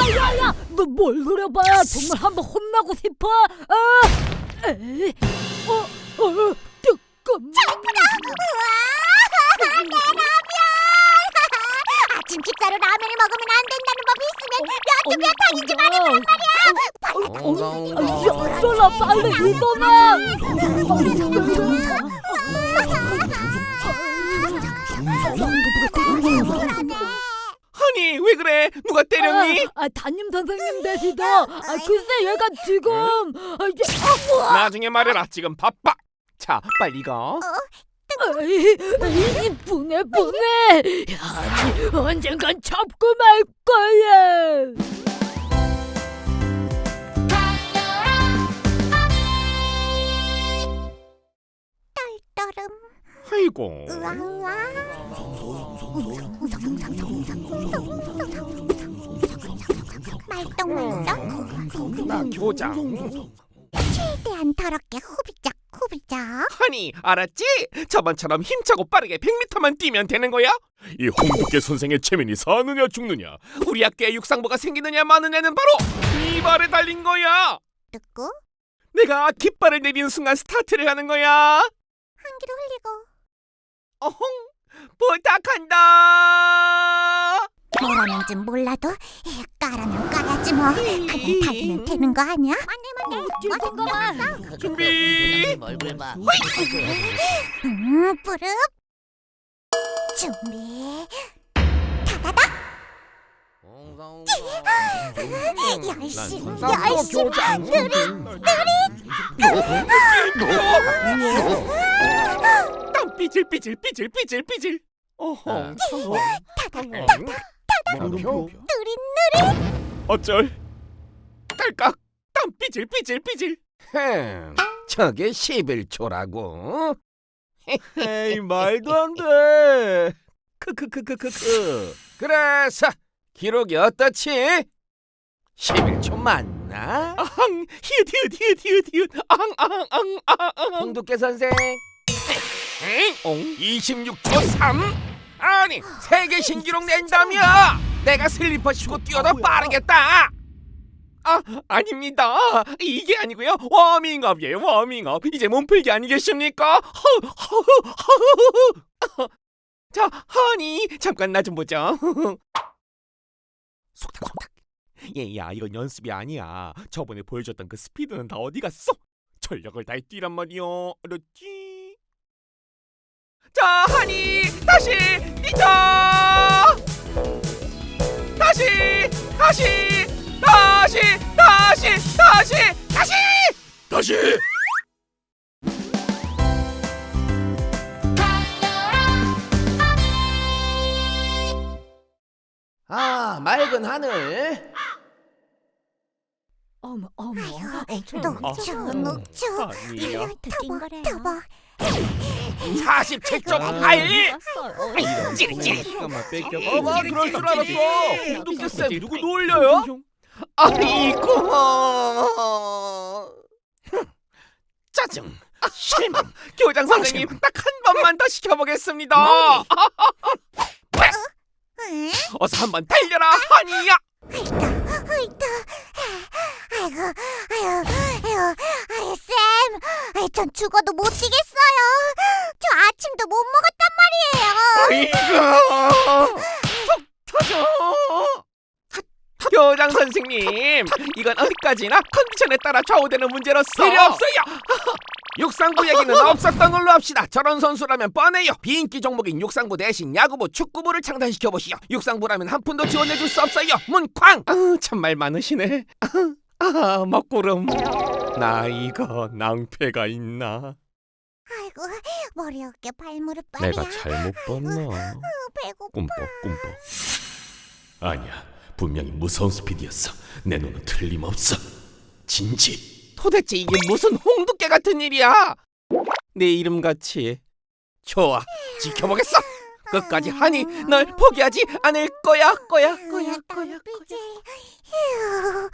야야야 너 뭘 노려봐 정말 한번 혼나고 싶어 아 에이 어 어 뜨끔 아침 식사로 라면을 먹으면 안 된다는 법이 있으면 몇두 몇 타기지 말이야. 야, 일어나 빨리 일어나 왜? 누가 때렸니? 아, 아 담임 선생님 되시다 아 글쎄 얘가 지금 아 이제 아 뭐야 나중에 말해라 지금 바빠. 자 빨리 가 에이, 에이, 분해 분해. 아니 언젠간 잡고 말 거야. 떨음 아이고. 우와 말똥말똥 나 교장 최대한 더럽게 후비적 후비적. 아니 알았지? 저번처럼 힘차고 빠르게 100m만 뛰면 되는 거야? 이 홍두깨 선생의 체면이 사느냐 죽느냐? 우리 학교에 육상부가 생기느냐 마느냐는 바로 이 발에 달린 거야! 듣고? 내가 깃발을 내리는 순간 스타트를 하는 거야! 한기로 흘리고. 어홍 부탁한다 뭐라는지 몰라도 에, 까라면 까야지 뭐 그냥 달리면 되는 거 아니야? 맞네 맞네 잠깐만 준비 얼굴 봐. 음 뿌릅 준비 다다닥 열심 열심 느릿 땀 삐질 삐질 삐질 삐질 삐질. 어홍 물음표. 느릿 어쩔. 딸깍. 땀 삐질 삐질 삐질. 흠, 저게 11초라고? 에이 말도 안돼. 크크크크크크. 그래서 기록이 어떻지? 11초 맞나? 아항 히읗 히읗 히읗 히읗 히읗. 아항 아항 아항 아항 홍두깨 선생 엥? 어? 26초 3? 아니 세계 신기록 낸다며! 내가 슬리퍼 신고 뛰어도 빠르겠다! 아 아닙니다. 이게 아니고요. 워밍업이에요 워밍업. 이제 몸풀기 아니겠습니까? 허, 허, 허, 허. 자 하니 잠깐 나 좀 보자. 속닥 속닥. 얘야 이건 연습이 아니야. 저번에 보여줬던 그 스피드는 다 어디 갔어? 전력을 다해 뛰란 말이요 알았지 자 하니 다시 뛰자! 다시 다시 다시 다시 다시 다시! 다시! 아 맑은 하늘. 어머 어머. 녹초 녹초 아니야 터보 터보 47.8 찌릿찌릿. 잠깐만 뺏겨 어머 그럴 줄 알았어. 홍두깨 쌤 누구 놀려요? 아이고 짜증 실망. 교장 선생님 딱 한 번만 더 시켜보겠습니다. 응? 어서 한 번 달려라 하니야 어이다 아이고 아유 아유 아유 쌤. 아이, 전 죽어도 못 뛰겠어요. 저 아침도 못 먹었단 말이에요. 아이고. 속 터져. 교장 선생님 이건 어디까지나 컨디션에 따라 좌우되는 문제로서. 필요 없어요 육상부 얘기는 없었던 걸로 합시다 저런 선수라면 뻔해요 비인기 종목인 육상부 대신 야구부 축구부를 창단시켜 보시오 육상부라면 한 푼도 지원해줄 수 없어요 문쾅 아, 참말 많으시네. 아, 먹구름. 나 이거 낭패가 있나? 아이고 머리 어깨 발무릎 발이야 내가 잘못 봤나? 배고파 꿈뻑 꿈뻑. 아니야, 분명히 무서운 스피드였어. 내 눈은 틀림없어. 진지. 도대체 이게 무슨 홍두깨 같은 일이야? 내 이름 같이. 좋아, 지켜보겠어. 끝까지 하니 널 포기하지 않을 거야, 거야, 거야, 거야. 휴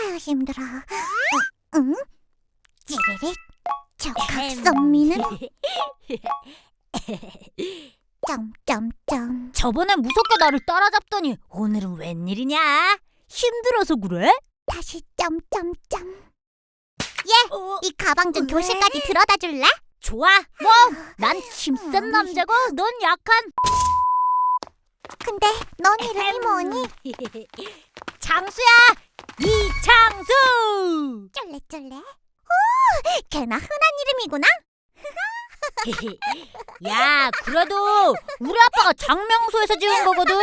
아유 힘들어 어, 응? 찌리릿 저 각선미는 점점점 저번에 무섭게 나를 따라잡더니 오늘은 웬일이냐 힘들어서 그래? 다시 점점점. 얘, 이 가방 좀 교실까지 들어다 줄래? 좋아. 뭐, 난 힘센 남자고 넌 약한. 근데 넌 이름이 뭐니? 장수야, 이창수. 쫄래쫄래. 오, 걔나 흔한 이름이구나. 야, 그래도 우리 아빠가 장명소에서 지은 거거든.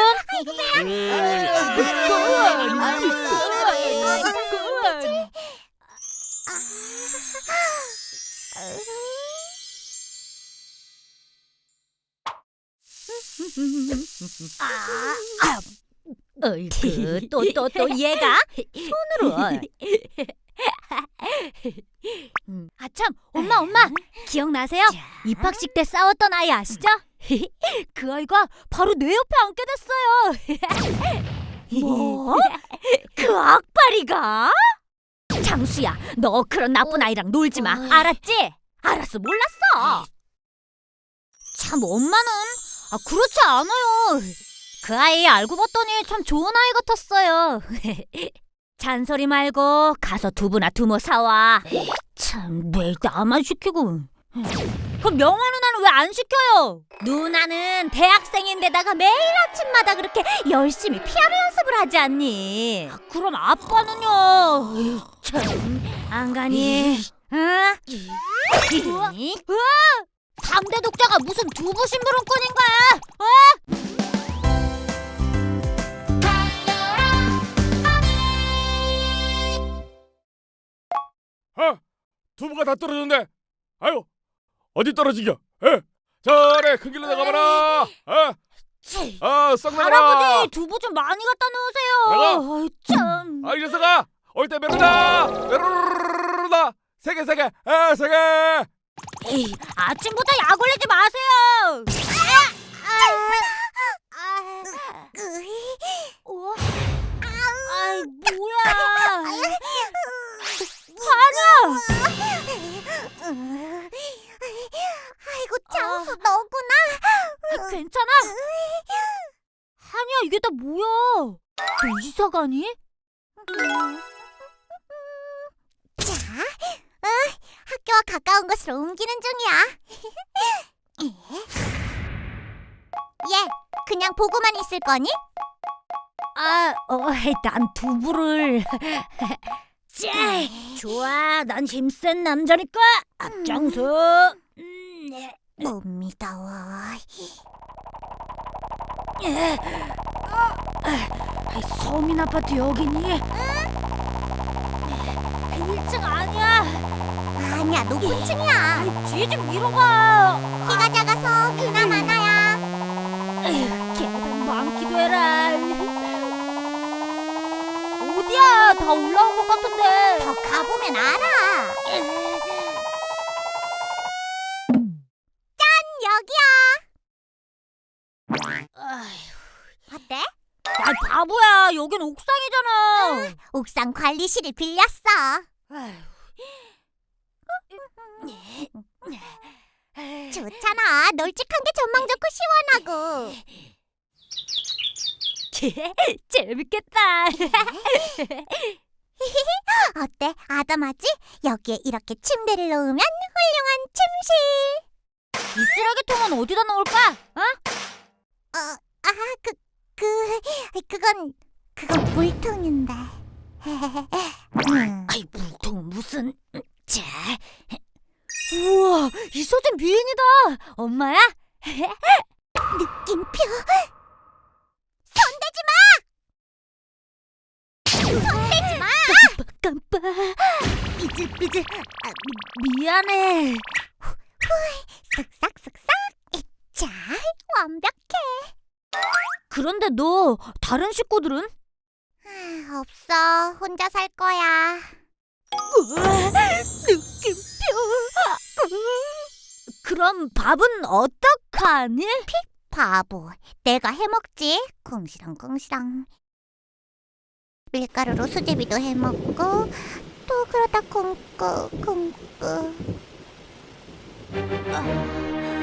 어이구, 또 또 또 얘가 손으로. 음, 아참, 엄마 엄마 기억나세요? 입학식 때 싸웠던 아이 아시죠? 그 아이가 바로 내 옆에 앉게 됐어요. 뭐? 그 악바리가? 장수야, 너 그런 나쁜 아이랑 놀지 마. 알았지? 알았어, 몰랐어. 참 엄마는 아 그렇지 않아요. 그 아이 알고 봤더니 참 좋은 아이 같았어요. 잔소리 말고 가서 두부나 두모 사와. 참 매일 나만 시키고. 그럼 명화 누나는 왜 안 시켜요? 누나는 대학생인데다가 매일 아침마다 그렇게 열심히 피아노 연습을 하지 않니? 그럼 아빠는요? 참, 안 가니? 응? 우와, 우와! 3대 독자가 무슨 두부 심부름꾼인 거야? 어? 어? 두부가 다 떨어졌네. 아유, 어디 떨어지겨? 에? 저래 큰 길로 나가봐라. 어? 치, 아, 썩 나가라. 할아버지 두부 좀 많이 갖다 놓으세요. 아이, 참. 아, 이 녀석아, 올 때 메로다, 메로다, 세 개, 세 개, 아, 세 개. 에이, 아침부터 약 올리지 마세요. 어? 아이 뭐야? 하나. 아이고 장수 너구나. 아, 괜찮아? 한이야 이게 다 뭐야? 너 이사 가니? 자, 어, 학교와 가까운 곳으로 옮기는 중이야. 얘, 그냥 보고만 있을 거니? 아, 어, 난 두부를. 짜, 좋아, 난 힘센 남자니까 앞장서. 음, 네. 못 믿어. 예. 아, 서민 아파트 여기니? 1층 아니야. 아니야, 높은 층이야. 뒤에 좀 밀어봐. 키가 작아서 비나 많아야. 에휴, 계단 많기도 해라. 어디야? 다 올라온 것 같은데. 더 가보면 알아. 여긴 옥상이잖아. 옥상 관리실을 빌렸어. 좋잖아. 널찍한 게 전망 좋고 시원하고. 재밌겠다. 어때? 아담하지? 여기에 이렇게 침대를 놓으면 훌륭한 침실. 이 쓰레기통은 어디다 놓을까? 어? 어, 아, 그, 그, 그건, 그건 물통인데. 음, 아이 물통 무슨? 자. 우와, 이 소진 미인이다. 엄마야? 느낌표. 손대지 마! 손대지 마! 깜빡. 삐질삐질. 아, 미, 미안해. 쓱싹쓱싹. 자, 완벽해. 그런데 너 다른 식구들은? 아, 없어. 혼자 살 거야. 느낌표. 그럼 밥은 어떡하니? 바보. 내가 해먹지. 궁시렁궁시렁. 밀가루로 수제비도 해먹고 또 그러다 굶고 굶고.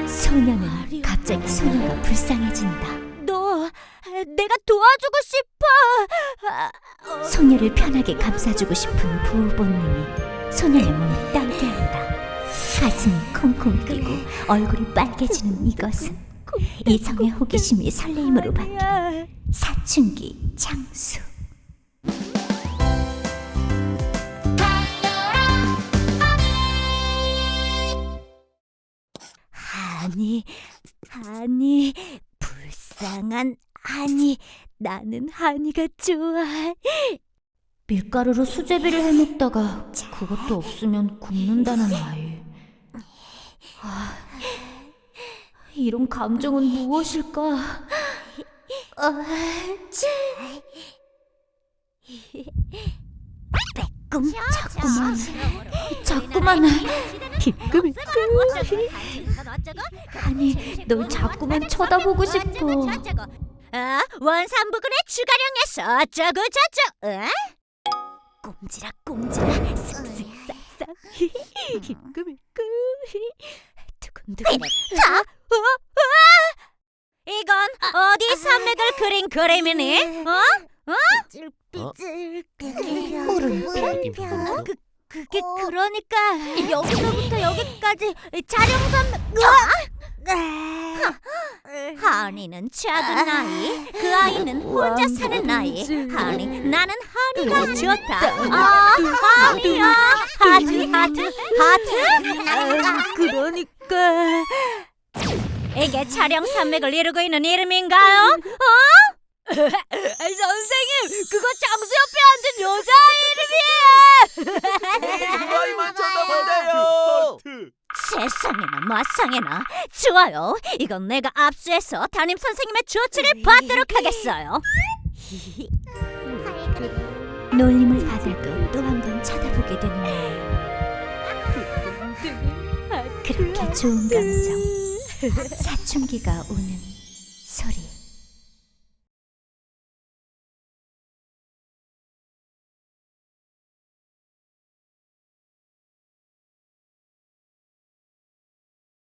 소녀는 갑자기 소녀가 불쌍해진다. 너 내가 도와주고 싶어. 아, 소녀를 편하게 감싸주고 싶은 부부님이 소녀의 몸을 떨게 한다. 가슴이 콩콩 뛰고 얼굴이 빨개지는 이것은 이성의 호기심이 설레임으로 바뀌는 사춘기 장수. 불쌍한 아니, 나는 하니가 좋아. 밀가루로 수제비를 해먹다가 그것도 없으면 굶는다는 아이. 아, 이런 감정은 무엇일까? 아, 꿈 자꾸만, 자꾸만 비끄비끄. 아니, 널 자꾸만 쳐다보고 싶어. 어? 원산부근의 추가령에서 어쩌고 저쩌고 어? 꼼지락 꼼지락 쓱쓱 싹싹 비끄비끄. 두근두근. 자, 어? 어? 이건 어디 산맥을 그린 그림이니? 어? 어? 물음표. 그, 그게 그러니까 여기서부터 여기까지 자령산 하니는 작은 아이 그 아이는 혼자 사는 아이 하니 나는 하니가 좋다 아 하니야 하트 하트 하트 그러니까 이게 촬영 산맥을 이루고 있는 이름인가요? 어? 선생님 그거 장수 옆에 앉은 여자 이름이에요. 아이만 쳐다본대요. 세상에나 마상에나. 좋아요. 이건 내가 압수해서 담임 선생님의 조치를 받도록 하겠어요. 놀림을 받아도 또 한 번 쳐다보게 되는 그렇게 좋은 감정. 사춘기가 오는